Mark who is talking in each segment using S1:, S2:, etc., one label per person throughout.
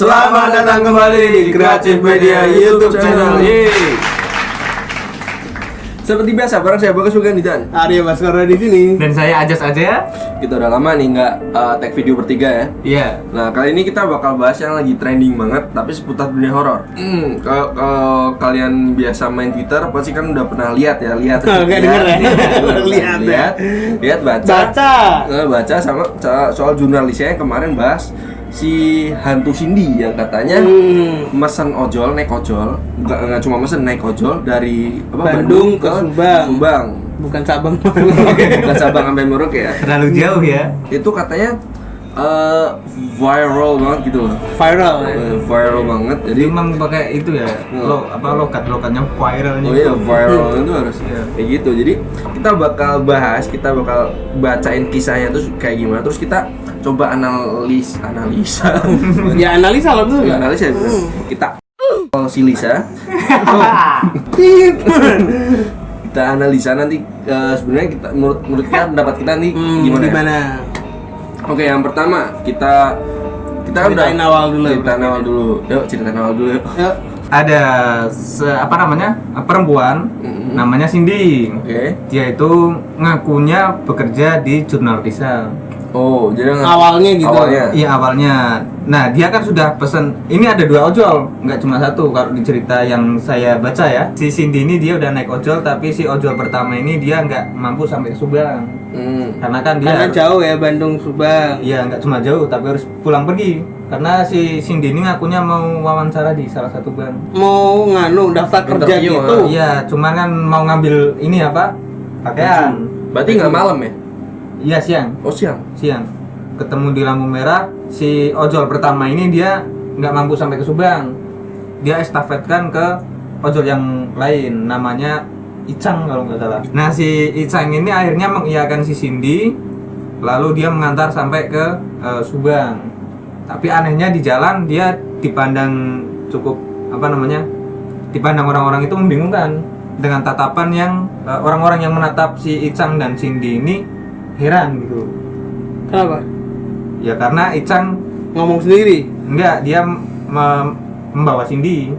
S1: Selamat datang kembali di Kreatif Media YouTube channel. Yeay. Seperti biasa, bareng saya Bagas Bukan Dan
S2: Arya Baskara di sini.
S3: Dan saya Ajas aja.
S1: Kita udah lama nih nggak uh, tag video bertiga ya.
S3: Iya.
S1: Nah kali ini kita bakal bahas yang lagi trending banget, tapi seputar dunia horor. Hmm, kalau kalau kalian biasa main Twitter, pasti kan udah pernah lihat ya, lihat.
S2: Oh, nggak denger ya?
S1: lihat,
S2: Lihat ya.
S1: lihat, lihat, baca,
S2: Baca.
S1: Eh, baca sama so- soal jurnalisnya yang kemarin bahas si hantu Cindy yang katanya
S2: Hmm.
S1: mesen ojol naik ojol nggak nggak cuma mesen naik ojol dari apa,
S2: Bandung ke Subang.
S1: Subang
S2: Bukan Sabang.
S1: bukan Sabang sampai Merauke ya
S3: Terlalu jauh ya.
S1: itu katanya eh, viral banget gitu loh
S2: Viral.
S1: Eh, viral banget jadi
S3: emang pakai itu ya. Lo apa lokat lokatnya viralnya.
S1: oh iya viral itu harus
S3: Iya.
S1: kayak gitu jadi kita bakal bahas kita bakal bacain kisahnya terus kayak gimana terus kita coba analis analisa
S2: Ya analisa lah tuh.
S1: Ya, analisa ya, bener. kita oh, si Lisa kita analisa nanti eh, sebenarnya kita menurut menurut kita pendapat kita nih
S2: Hmm,
S1: gimana, ya?
S2: gimana?
S1: Oke, yang pertama kita kita kan udah
S2: Ceritain awal dulu.
S1: Ceritain awal dulu. Yuk, ceritain awal dulu yuk.
S2: Yuk.
S3: Ada se- apa namanya? perempuan
S1: Mm-mm.
S3: namanya Cindy.
S1: Oke.
S3: Dia itu ngakunya bekerja di jurnal Risa.
S1: Oh, jadi
S2: Awalnya gitu.
S1: Awalnya.
S3: Iya awalnya. Nah dia kan sudah pesen. Ini ada dua ojol, nggak cuma satu. Kalau di cerita yang saya baca ya, si Cindy ini dia udah naik ojol, tapi si ojol pertama ini dia nggak mampu sampai ke Subang.
S1: Hmm.
S3: Karena kan dia
S2: Karena jauh ya Bandung Subang.
S3: Iya nggak cuma jauh, tapi harus pulang pergi. Karena si Cindy ini ngakunya mau wawancara di salah satu bank.
S2: Mau nganu daftar kerja gitu.
S3: Iya, cuman kan mau ngambil ini apa? Pakaian.
S1: Berarti nggak malam ya?
S3: Iya siang,
S1: Oh, siang.
S3: siang. Ketemu di lampu merah, si ojol pertama ini dia nggak mampu sampai ke Subang. Dia estafetkan ke ojol yang lain, namanya Icang kalau nggak salah. Nah si Icang ini akhirnya mengiyakan si Cindy, lalu dia mengantar sampai ke eh, Subang. Tapi anehnya di jalan dia dipandang cukup apa namanya? Dipandang orang-orang itu membingungkan dengan tatapan yang eh, orang-orang yang menatap si Icang dan Cindy ini heran gitu.
S2: Kenapa?
S3: Ya karena Icang
S2: Ngomong sendiri.
S3: enggak dia me- membawa Cindy.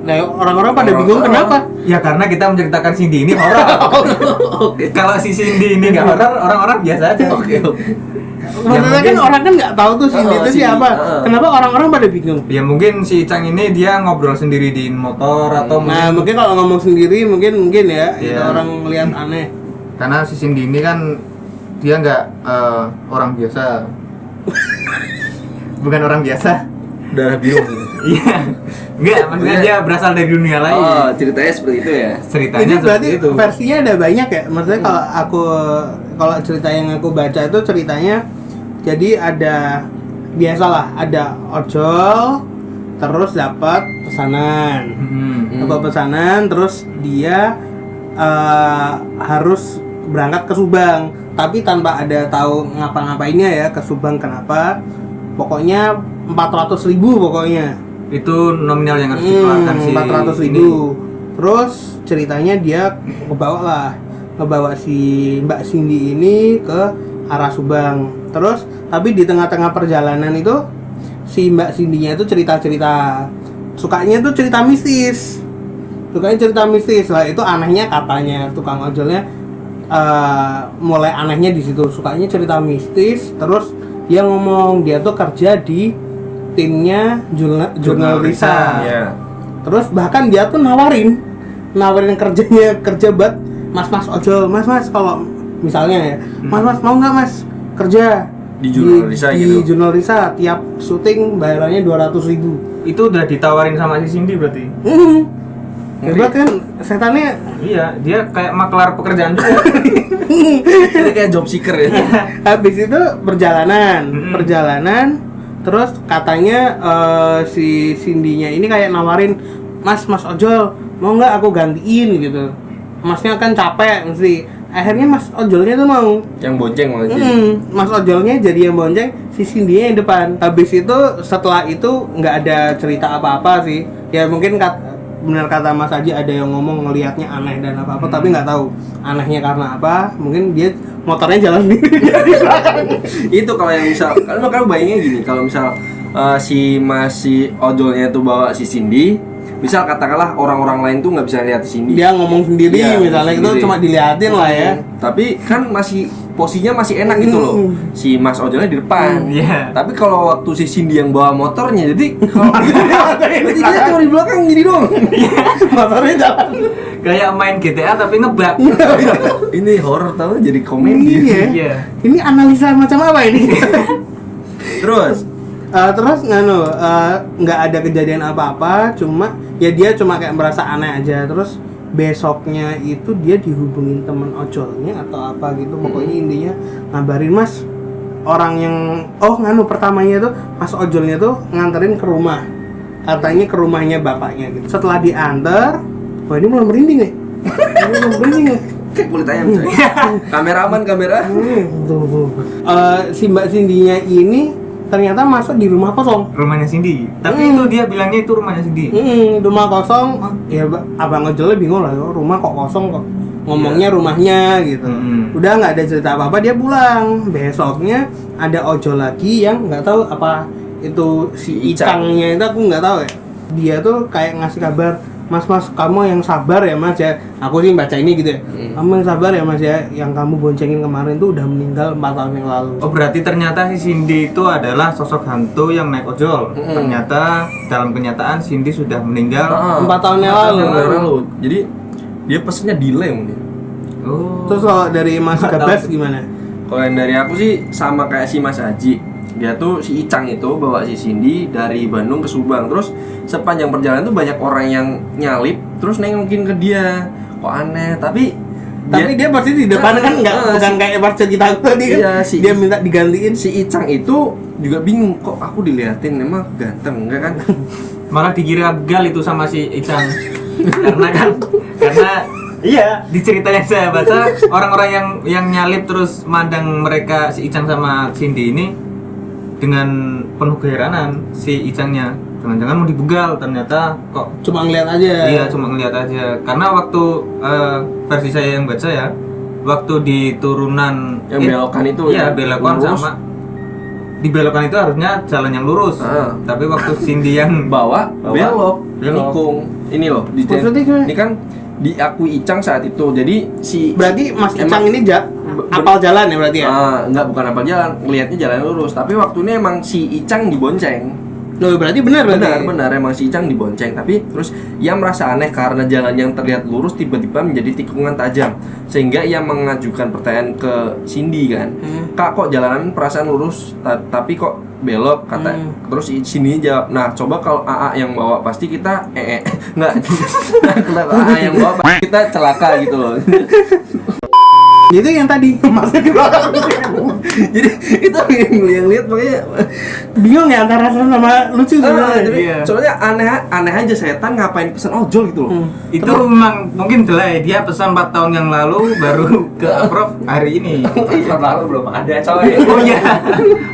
S2: Nah, orang-orang pada
S1: Orang-
S2: bingung
S1: orang-
S2: kenapa?
S3: Ya karena kita menceritakan Cindy ini horor. Kalau si Cindy ini nggak horor, orang-orang biasa aja.
S1: Oke, oke.
S2: Maksudnya kan
S3: mungkin-
S2: orang kan nggak tahu tuh Cindy
S1: Oh,
S2: itu
S1: Cindy.
S2: siapa.
S1: Oh.
S2: Kenapa orang-orang pada bingung?
S3: Ya mungkin si Icang ini dia ngobrol sendiri di motor atau
S2: Nah,
S3: mungkin
S2: mungkin kalau ngomong sendiri mungkin mungkin ya itu
S3: Iya.
S2: orang lihat aneh.
S3: karena si Cindy ini kan dia nggak eh, orang biasa. Bukan orang biasa.
S1: Bingung. gitu.
S3: Iya. Enggak, maksudnya dia berasal dari dunia lain.
S1: oh, ceritanya seperti itu ya.
S3: Ceritanya
S2: Ini berarti
S3: seperti itu.
S2: versinya ada banyak ya. Maksudnya kalau aku kalau cerita yang aku baca itu ceritanya jadi ada biasalah ada ojol terus dapat pesanan.
S3: Hmm.
S2: Dapat pesanan terus dia eh, harus berangkat ke Subang tapi tanpa ada tahu ngapa-ngapainnya ya ke Subang kenapa. Pokoknya 400.000 ribu pokoknya.
S3: Itu nominal yang harus dikeluarkan si
S2: Hmm, 400
S3: ini.
S2: ribu terus ceritanya dia ngebawa lah ngebawa si Mbak Cindy ini ke arah Subang terus tapi di tengah-tengah perjalanan itu si Mbak Cindy-nya itu cerita-cerita sukanya tuh cerita mistis sukanya cerita mistis lah itu anehnya katanya tukang ojolnya eh, mulai anehnya di situ sukanya cerita mistis terus dia ngomong dia tuh kerja di timnya jurnal, jurnal Risa
S1: Iya.
S2: Terus bahkan dia tuh nawarin, nawarin kerjanya kerja buat mas-mas ojol, mas-mas kalau misalnya ya, mas-mas mau nggak mas kerja
S1: Di Jurnal Risa
S2: di
S1: gitu?
S2: Jurnal Risa tiap syuting bayarannya dua ratus ribu.
S3: Itu udah ditawarin sama si Cindy berarti.
S2: Hmm. Hebat kan setannya
S3: Iya, dia kayak maklar pekerjaan juga.
S1: Ini kayak job seeker ya.
S2: habis itu perjalanan,
S3: Mm-mm.
S2: perjalanan terus katanya eh, si Cindy-nya ini kayak nawarin, "Mas, Mas ojol, mau nggak aku gantiin gitu." Masnya kan capek mesti. Akhirnya Mas ojolnya tuh mau.
S1: Yang bonceng malah jadi.
S2: Hmm, Mas ojolnya jadi yang bonceng, si Cindy yang depan. Habis itu setelah itu nggak ada cerita apa-apa sih. Ya mungkin kat, benar kata Mas Aji ada yang ngomong ngelihatnya aneh dan apa-apa, tapi nggak tahu anehnya karena apa. Mungkin dia motornya jalan sendiri
S1: itu kalau yang misal kalau kalau bayangnya gini kalau misal eh, si Mas si ojolnya itu bawa si Cindy, misal katakanlah orang-orang lain tuh nggak bisa lihat Cindy.
S2: Dia ngomong sendiri
S1: Iya,
S2: misalnya itu cuma diliatin lah ya.
S1: Tapi kan masih posisinya masih enak gitu loh.
S2: Hmm.
S1: Si Mas ojolnya di depan.
S3: Iya.
S1: Tapi kalau waktu si Cindy yang bawa motornya, jadi kalau jadi dia cuma di belakang gini dong.
S2: Motornya jalan.
S3: Kayak main GTA tapi ngebug.
S1: Ini horor tau jadi komedi.
S2: Iya.
S3: Iya.
S2: Ini analisa macam apa ini?
S1: Terus
S2: Eh, terus nganu eh, nggak ada kejadian apa-apa cuma ya dia cuma kayak merasa aneh aja terus besoknya itu dia dihubungin temen ojolnya atau apa gitu pokoknya intinya ngabarin mas orang yang oh nganu pertamanya tuh mas ojolnya tuh nganterin ke rumah katanya ke rumahnya bapaknya gitu setelah diantar wah ini mulai merinding nih ini mulai merinding nih
S1: kayak kulit ayam coy. Kameraman kamera.
S2: Hmm, tuh, tuh. Eh, si Mbak Cindy-nya ini ternyata masuk di rumah kosong.
S3: Rumahnya Cindy. Tapi
S2: Hmm.
S3: itu dia bilangnya itu rumahnya Cindy.
S2: Hmm, rumah kosong. Ya ba- abang ojolnya bingung lah, "Oh, rumah kok kosong kok. Ngomongnya rumahnya gitu.
S3: Hmm.
S2: Udah nggak ada cerita apa-apa dia pulang. Besoknya ada ojol lagi yang nggak tahu apa itu si
S1: Si Icang.
S2: Icangnya itu aku nggak tahu ya. Dia tuh kayak ngasih kabar Mas mas kamu yang sabar ya mas ya aku sih baca ini gitu ya
S1: Hmm.
S2: kamu yang sabar ya mas ya yang kamu boncengin kemarin tuh udah meninggal 4 tahun yang lalu
S3: Oh berarti ternyata si Cindy itu adalah sosok hantu yang naik ojol.
S1: Mm-mm.
S3: Ternyata dalam kenyataan Cindy sudah meninggal.
S1: Ah,
S2: Empat tahun yang
S1: empat
S2: lalu.
S1: lalu. Jadi dia pesennya delay mungkin.
S3: Oh.
S2: Terus kalau dari Mas Gabas
S3: tahu.
S2: gimana?
S1: Kalau yang dari aku sih sama kayak si Mas Haji. Dia tuh si Icang itu bawa si Cindy dari Bandung ke Subang. Terus sepanjang perjalanan tuh banyak orang yang nyalip terus nengokin ke dia. Kok aneh, tapi
S2: Tapi dia pasti di depan kan nggak
S1: Ah,
S2: bukan
S1: si-
S2: kayak pas cerita aku tadi kan.
S1: Iya, si-
S2: dia minta digantiin.
S1: si Icang itu juga bingung kok aku diliatin emang ganteng enggak kan?
S3: Malah dikira gal itu sama si Icang. karena kan karena iya di cerita yang saya baca orang-orang yang yang nyalip terus mandang mereka si Icang sama Cindy ini dengan penuh keheranan si Icangnya jangan-jangan mau dibegal ternyata kok
S2: Cuma ngeliat aja.
S3: Iya cuma ngeliat aja karena waktu eh, versi saya yang baca ya waktu di turunan
S1: Yang belokan itu
S3: iya
S1: ya,
S3: belokan
S1: lurus.
S3: sama di belokan itu harusnya jalan yang lurus
S1: Ah.
S3: tapi waktu Cindy yang
S1: bawa,
S3: Bawa,
S1: belok,
S3: belok.
S1: nikung. Ini loh, di ini kan diakui Icang saat itu. Jadi si
S2: Berarti Mas
S1: Emang-
S2: Icang ini ja, apal jalan ya berarti ya?
S1: Ah, enggak bukan apa jalan, ngelihatnya jalan lurus. Tapi waktu ini emang si Icang dibonceng.
S2: Loh, berarti benar berarti.
S1: Benar, benar emang si Icang dibonceng. Tapi terus ia merasa aneh karena jalan yang terlihat lurus tiba-tiba menjadi tikungan tajam. Sehingga ia mengajukan pertanyaan ke Cindy kan.
S2: Hmm.
S1: Kak kok jalanan perasaan lurus ta- tapi kok belok kata
S2: Hmm.
S1: terus si Cindy jawab nah coba kalau AA yang bawa pasti kita eh, eh enggak kalau AA yang bawa pasti kita celaka gitu loh
S2: Itu yang tadi masuk di belakang.
S1: jadi itu yang, yang lihat makanya
S2: Bingung ya antara serem sama lucu
S1: Ah,
S2: sebenarnya.
S3: Iya.
S1: soalnya aneh aneh aja setan ngapain pesan ojol gitu loh.
S2: Hmm.
S3: itu memang mungkin delay dia pesan 4 tahun yang lalu baru ke approve hari ini
S4: tahun lalu belum ada coy
S3: oh iya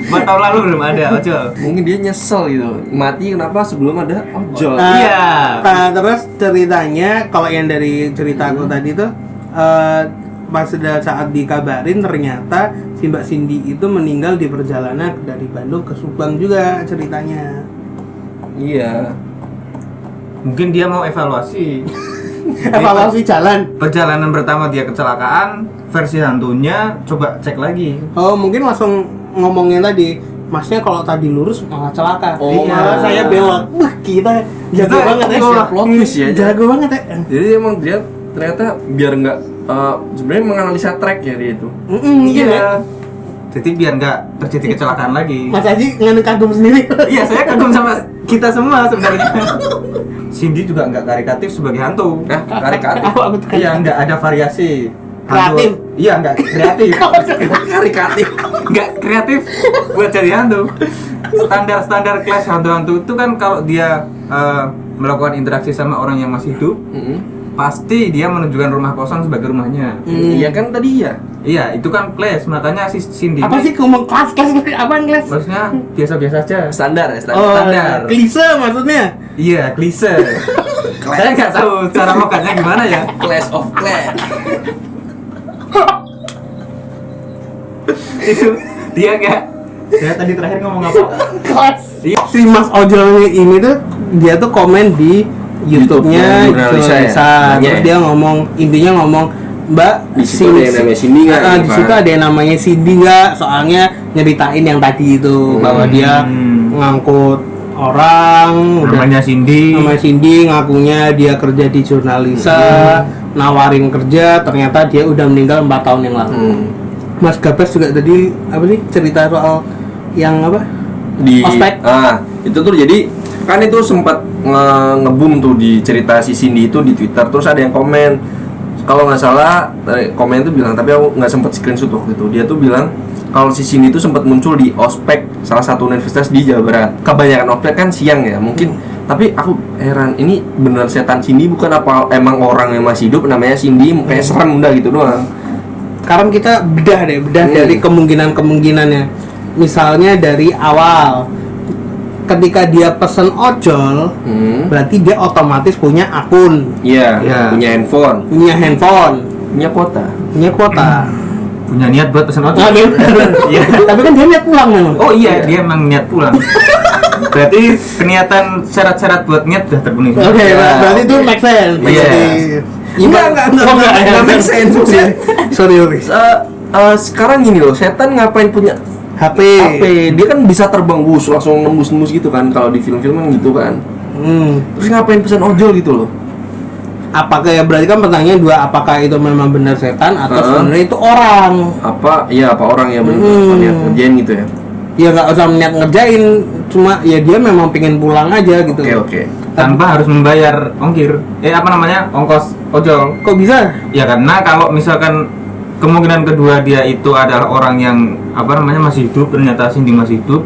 S3: 4 tahun lalu belum ada ojol
S1: Mungkin dia nyesel gitu. Mati kenapa sebelum ada ojol?
S2: Nah,
S3: Iya.
S2: Nah, terus ceritanya kalau yang dari cerita aku tadi tuh eh, pas sudah saat dikabarin ternyata si Mbak Cindy itu meninggal di perjalanan dari Bandung ke Subang juga ceritanya.
S1: Iya.
S3: mungkin dia mau evaluasi
S2: Evaluasi jalan.
S3: perjalanan pertama dia kecelakaan versi hantunya coba cek lagi
S2: Oh, mungkin langsung ngomongin tadi Masnya kalau tadi lurus malah celaka.
S1: Oh,
S2: malah
S3: iya.
S2: saya belok. Wah, kita jago
S3: Kita-
S2: banget ya.
S1: plot twist ya.
S2: Jago banget ya.
S1: Jadi emang dia ternyata biar nggak eh, sebenarnya menganalisa track ya dia itu.
S2: Mm-mm, mungkin ya.
S3: jadi biar nggak terjadi kecelakaan lagi
S2: Mas Haji nganu kagum sendiri.
S3: iya saya kagum sama kita semua sebenarnya Cindy juga nggak karikatif sebagai hantu
S1: Nah, karikatif.
S3: Iya nggak ada variasi
S2: Kreatif.
S3: Iya nggak kreatif
S1: karikatif.
S3: nggak kreatif buat jadi hantu standar standar kelas hantu-hantu itu kan kalau dia eh, melakukan interaksi sama orang yang masih hidup
S1: Mm-mm.
S3: Pasti dia menunjukkan rumah kosong sebagai rumahnya
S2: Hmm.
S1: Iya kan tadi ya.
S3: iya itu kan class makanya si Cindy
S2: Apa sih ngomong kelas kelas apa kelas?
S3: maksudnya biasa-biasa aja
S1: Standar ya standar.
S2: Oh,
S3: standar.
S2: klise maksudnya.
S3: iya klise saya nggak tahu cara makannya gimana ya
S1: Clash of Clans.
S3: itu dia nggak Saya tadi terakhir ngomong apa?
S2: si Mas Ojol ini tuh dia tuh komen di YouTube-nya
S1: YouTube-nya Jurnalisa ya?
S2: Terus
S1: ya?
S2: dia ngomong intinya ngomong Mbak
S1: Di situ ada yang namanya Cindy nggak
S2: Ah,
S1: nih,
S2: di
S1: Pak?
S2: situ ada yang namanya Cindy nggak? Soalnya nyeritain yang tadi itu bahwa dia
S3: Hmm.
S2: ngangkut orang udah
S3: Namanya Cindy.
S2: namanya Cindy ngakunya dia kerja di Jurnalisa nawarin kerja ternyata dia udah meninggal 4 tahun yang lalu
S1: Hmm.
S2: Mas Gabes juga tadi apa sih cerita soal yang apa
S1: di
S2: Ospek.
S1: ah itu tuh jadi kan itu sempat nge ngebum tuh di cerita si Cindy itu di Twitter terus ada yang komen. Kalau nggak salah eh, komen itu bilang tapi aku nggak sempat screenshot waktu itu. Dia tuh bilang kalau si Cindy itu sempat muncul di ospek salah satu universitas di Jawa Barat. Kebanyakan ospek kan siang ya mungkin. Tapi aku heran ini beneran setan Cindy bukan apa emang orang yang masih hidup namanya Cindy kayak serem udah gitu doang.
S2: Sekarang kita bedah deh bedah
S1: Hmm.
S2: dari kemungkinan kemungkinannya misalnya dari awal ketika dia pesen ojol
S1: hmm.
S2: berarti dia otomatis punya akun
S1: iya
S3: Iya.
S1: punya handphone
S2: punya handphone
S1: punya kuota
S2: punya kuota
S3: Punya niat buat pesen ojol. Iya.
S2: tapi kan dia niat pulang memang
S3: Oh iya, dia emang niat pulang. Berarti peniatan syarat-syarat buat niat sudah terpenuhi.
S2: oke
S1: Ya.
S2: ber- berarti itu make sense
S3: Iya.
S2: Berarti-
S1: Enggak, enggak, enggak,
S2: Oh,
S1: enggak, enggak make sense.
S2: Sorry, sorry sorry.
S1: Eh, eh, sekarang gini loh, setan ngapain punya
S2: HP
S1: HP? Dia kan bisa terbang bus langsung nembus-nembus gitu kan kalau di film-film kan gitu kan.
S2: Hmm.
S1: Terus ngapain pesan ojol gitu loh?
S2: apakah ya berarti kan pertanyaannya dua apakah itu memang benar setan atau
S1: Heeh.
S2: sebenarnya itu orang
S1: Apa? Iya, apa orang yang benar
S2: Hmm.
S1: niat ngerjain gitu ya?
S2: ya nggak usah niat ngerjain cuma ya dia memang pengen pulang aja gitu
S1: Oke, oke.
S3: Tanpa harus membayar ongkir. Eh apa namanya? Ongkos ojol.
S2: kok bisa
S3: Ya karena kalau misalkan kemungkinan kedua dia itu adalah orang yang apa namanya masih hidup ternyata Cindy masih hidup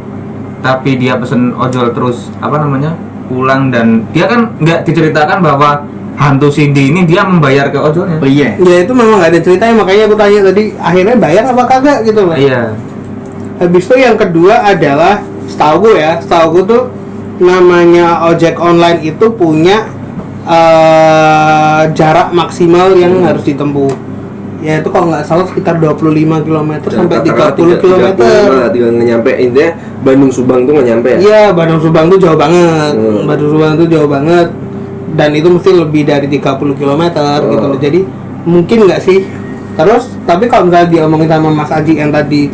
S3: tapi dia pesen ojol terus apa namanya pulang dan dia kan nggak diceritakan bahwa hantu Cindy ini dia membayar ke ojolnya.
S1: Oh iya.
S2: ya itu memang nggak ada ceritanya makanya aku tanya tadi akhirnya bayar apa kagak gitu loh
S3: iya.
S2: Habis itu yang kedua adalah setahu gue ya setahu gue tuh namanya ojek online itu punya eh, jarak maksimal yang harus ditempuh ya itu kalau nggak salah sekitar 25 km sampai 30 km
S1: Tinggal nyampe intinya Bandung Subang tuh nggak nyampe ya?
S2: Iya, Bandung Subang tuh jauh banget.
S1: Hmm.
S2: Bandung Subang tuh jauh banget. Dan itu mesti lebih dari 30 km gitu
S1: Oh.
S2: loh. Jadi mungkin nggak sih? Terus tapi kalau misalnya diomongin sama Mas Aji yang tadi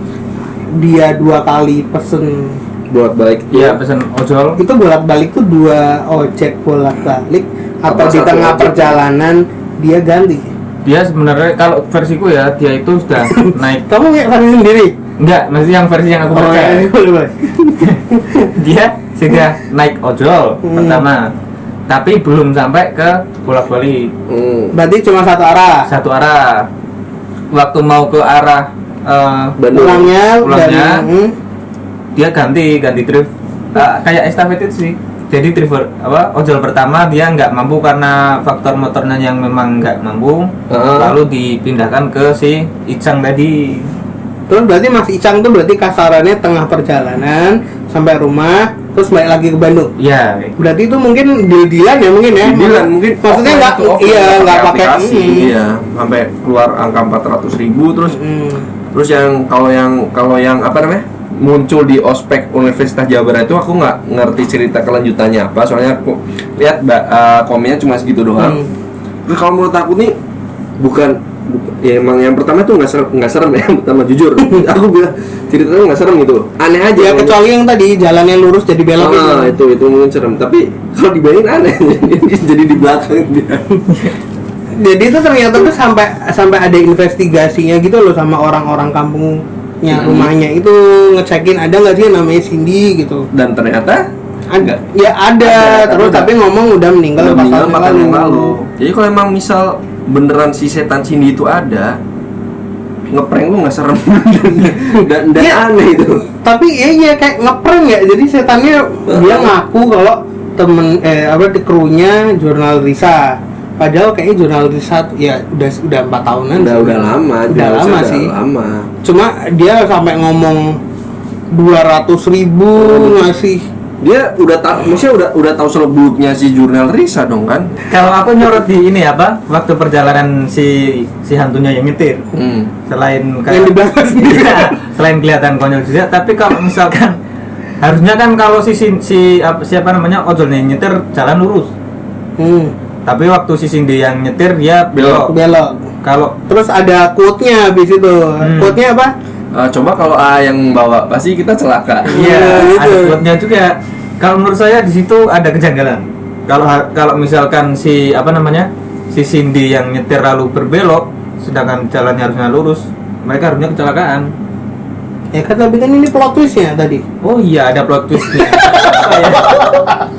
S2: dia dua kali pesen
S1: Buat balik
S3: iya pesen ojol
S2: itu bolak-balik tuh dua ojek bolak-balik atau
S1: Apa
S2: di tengah
S1: ojek?
S2: perjalanan dia ganti.
S3: Dia sebenarnya kalau versiku ya dia itu sudah naik
S2: Kamu kayak versi sendiri?
S3: enggak maksudnya yang versi yang aku
S2: Oh, boleh, boleh.
S3: dia sudah naik ojol
S2: Hmm.
S3: pertama tapi belum sampai ke bolak balik
S1: Hmm.
S2: Berarti cuma satu arah.
S3: satu arah waktu mau ke arah
S1: Bandung.
S2: Pulangnya,
S3: Pulangnya.
S2: dari hmm,
S3: dia ganti ganti trip Ah, kayak estafet itu sih jadi driver apa ojol pertama dia nggak mampu karena faktor motornya yang memang nggak mampu
S1: Heeh.
S3: lalu dipindahkan ke si Icang tadi
S2: Terus berarti Mas Icang tuh berarti kasarannya tengah perjalanan sampai rumah terus balik lagi ke Bandung.
S3: ya
S2: Berarti itu mungkin deal-dealan ya mungkin ya.
S1: Dibilang mungkin
S2: maksudnya nggak iya nggak pakai
S1: iya sampai keluar angka 400 ribu terus
S2: Hmm.
S1: terus yang kalau yang kalau yang apa namanya muncul di ospek Universitas Jawa Barat itu aku nggak ngerti cerita kelanjutannya apa. Soalnya aku lihat eh, komennya cuma segitu doang.
S2: Hmm.
S1: terus kalau menurut aku nih bukan bu- ya emang yang pertama tuh nggak serem nggak serem ya yang pertama jujur. Aku bilang ceritanya nggak serem gitu. Aneh aja.
S2: Ya kecuali yang tadi jalannya lurus jadi belok
S1: Ah,
S2: itu.
S1: itu itu mungkin serem. Tapi kalau dibayangin aneh jadi di belakang dia.
S2: Jadi itu ternyata tuh sampai sampai ada investigasinya gitu loh sama orang-orang kampungnya
S1: Hmm.
S2: rumahnya itu ngecekin ada nggak sih namanya Cindy gitu.
S1: dan ternyata
S2: Ada. Ya ada,
S1: Ada,
S2: terus
S1: ada.
S2: tapi ngomong udah meninggal
S1: udah meninggal empat tahun yang lalu jadi kalau emang misal beneran si setan Cindy itu ada ngeprank lu nggak serem dan dan
S2: Iya.
S1: aneh itu
S2: tapi iya iya kayak ngeprank ya jadi setannya dia ngaku kalau temen eh apa di krunya jurnal Risa padahal kayaknya jurnal Risa tuh ya udah udah empat tahunan
S1: udah
S2: sih.
S1: udah lama
S2: udah lama
S1: udah
S2: sih
S1: lama
S2: cuma dia sampai ngomong dua ratus ribu ngasih
S1: dia udah tahu maksudnya udah udah tahu seluk beluknya si jurnal Risa dong kan
S3: Kalau aku nyorot di ini apa? Waktu perjalanan si si hantunya yang nyetir.
S1: hmm.
S3: Selain
S2: Yang di belakang.
S3: Iya, selain kelihatan konyol juga, tapi kalau misalkan harusnya kan kalau si si, si apa, siapa namanya ojolnya yang nyetir jalan lurus.
S2: Hmm,
S3: Tapi waktu si Cindy yang nyetir dia belok.
S2: belok.
S3: Kalau
S2: Terus ada quote-nya habis itu.
S3: Hmm.
S2: Quote-nya apa?
S1: Eh, coba kalau A yang bawa pasti kita celaka
S3: Iya,
S2: Iya,
S3: ada
S2: gitu.
S3: quote-nya juga. Kalau menurut saya di situ ada kejanggalan. Kalau kalau misalkan si apa namanya si Cindy yang nyetir lalu berbelok, sedangkan jalannya harusnya lurus, mereka harusnya kecelakaan.
S2: Ya kan tapi kan ini plot twist-nya tadi.
S3: Oh iya, ada plot twistnya.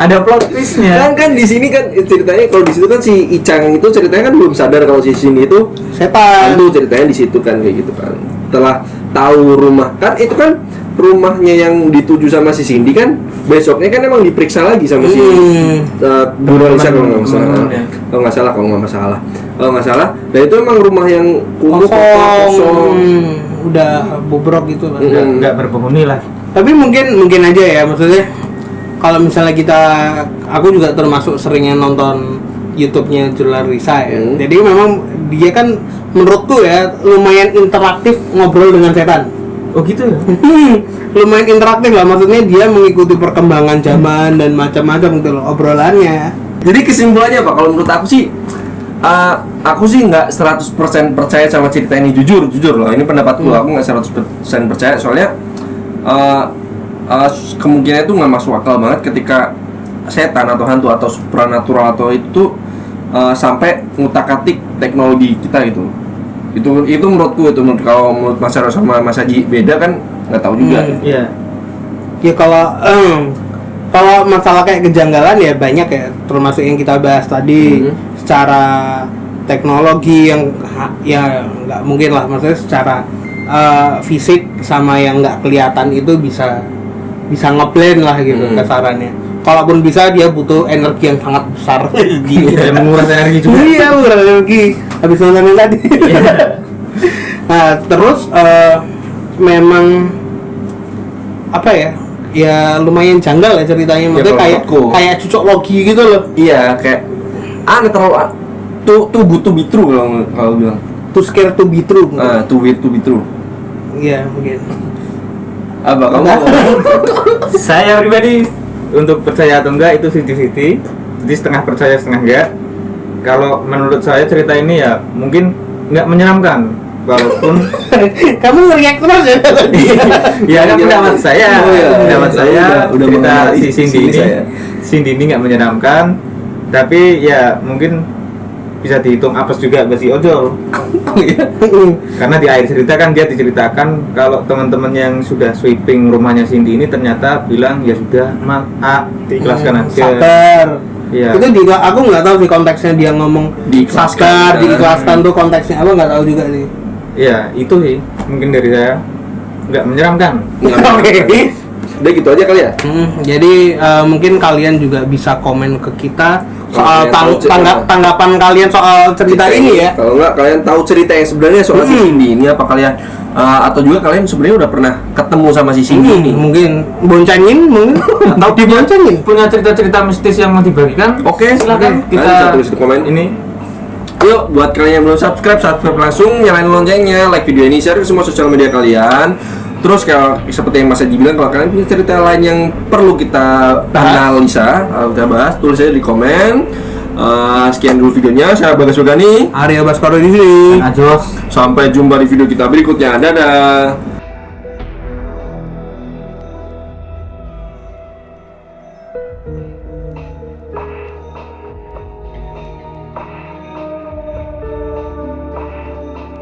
S3: ada plot twistnya.
S1: kan kan di sini kan ceritanya kalau di situ kan si Icang itu ceritanya kan belum sadar kalau si Cindy itu
S2: Setan.
S1: hantu ceritanya di situ kan kayak gitu kan setelah tahu rumah kan itu kan rumahnya yang dituju sama si Cindy kan besoknya kan emang diperiksa lagi sama si
S2: Hmm.
S1: uh, Bu kalau nggak salah
S3: teman-temannya.
S1: kalau nggak salah kalau nggak masalah kalau nggak salah dan itu emang rumah yang kumuh
S2: Kosong.
S1: kosong
S2: Hmm, Udah bobrok gitu.
S1: Hmm.
S3: Nggak, nggak berpenghuni lah.
S2: Tapi mungkin mungkin aja ya maksudnya kalau misalnya kita aku juga termasuk seringnya nonton YouTube-nya Jular Risa ya.
S1: Hmm.
S2: Jadi memang dia kan menurutku ya lumayan interaktif ngobrol dengan setan.
S3: Oh gitu ya?
S2: Hmm, lumayan interaktif lah maksudnya dia mengikuti perkembangan zaman dan macam-macam gitu loh obrolannya.
S1: Jadi kesimpulannya apa? Kalau menurut aku sih, uh, aku sih nggak 100% percaya sama cerita ini jujur, jujur loh. Ini pendapatku,
S2: Hmm.
S1: aku nggak 100% percaya soalnya uh, uh, kemungkinan itu nggak masuk akal banget ketika setan atau hantu atau supranatural atau itu uh, sampai ngutak-atik teknologi kita gitu. Itu itu menurutku itu menurut kalau menurut Mas Aro sama Mas Haji beda kan nggak tahu juga.
S2: Hmm.
S3: Iya.
S2: Ya kalau em, kalau masalah kayak kejanggalan ya banyak ya termasuk yang kita bahas tadi
S1: Mhm.
S2: secara teknologi yang ya nggak mungkin lah maksudnya secara eh, fisik sama yang nggak kelihatan itu bisa bisa ngeblend lah gitu
S1: Mhm.
S2: kasarannya. Kalaupun bisa dia butuh energi yang sangat besar.
S3: Iya, menguras energi juga.
S2: Iya, menguras energi. Habis nonton yang tadi. nah, terus eh, memang apa ya? Ya lumayan janggal ya ceritanya. Maksudnya
S1: kalau
S2: kayak kayak cocok logi gitu loh.
S1: Iya kayak aneh terlalu tuh tuh butuh be true kalau kalau bilang.
S2: To scare to be true.
S1: Ah, too weird to be true.
S2: Iya, mungkin.
S1: Apa kamu?
S3: Saya pribadi untuk percaya atau enggak itu 50-50 jadi setengah percaya setengah enggak. Kalau menurut saya cerita ini ya mungkin nggak menyeramkan. Walaupun
S2: Kamu ngeriak terus ya? Tadi.
S3: ya kan pendapat saya.
S1: Oh, iya.
S3: pendapat saya.
S1: udah
S3: cerita si Cindy ini
S1: saya.
S3: Cindy ini nggak menyeramkan. Tapi ya mungkin bisa dihitung apes juga bagi ojol
S1: Iya.
S3: karena di akhir cerita kan dia diceritakan kalau teman-teman yang sudah sweeping rumahnya Cindy ini ternyata bilang ya sudah ma ah, diikhlaskan aja
S2: Sabar.
S3: Iya.
S2: Itu di aku nggak tahu sih konteksnya dia ngomong
S1: Diikhlaskan.
S2: sabar, diikhlaskan tuh konteksnya apa nggak tahu juga nih.
S3: Iya, itu sih mungkin dari saya nggak menyeramkan.
S2: Oke.
S1: Udah gitu aja kali ya.
S2: Hmm, jadi eh, mungkin kalian juga bisa komen ke kita soal tang-
S1: tahu cerita.
S2: tanggap- tanggapan kalian soal cerita ini ya.
S1: Kalau enggak kalian tahu cerita yang sebenarnya soal si
S2: Hmm.
S1: Cindy ini apa kalian uh, atau juga kalian sebenarnya udah pernah ketemu sama si Cindy
S2: Hmm,
S1: ini?
S2: mungkin boncengin mungkin atau diboncengin.
S3: Punya cerita-cerita mistis yang mau dibagikan?
S1: Oke,
S3: silakan
S1: oke.
S3: kita
S1: Kalian bisa tulis di komen.
S3: Ini
S1: Yuk, buat kalian yang belum subscribe, subscribe langsung, nyalain loncengnya, like video ini, share ke semua sosial media kalian. Terus kalau seperti yang Mas Haji bilang, kalau kalian punya cerita lain yang perlu kita analisa, atau kita bahas, tulis aja di komen. Eh, sekian dulu videonya, saya Bagas Yogani.
S2: Arya Baskoro di sini.
S1: Sampai jumpa di video kita berikutnya. Dadah.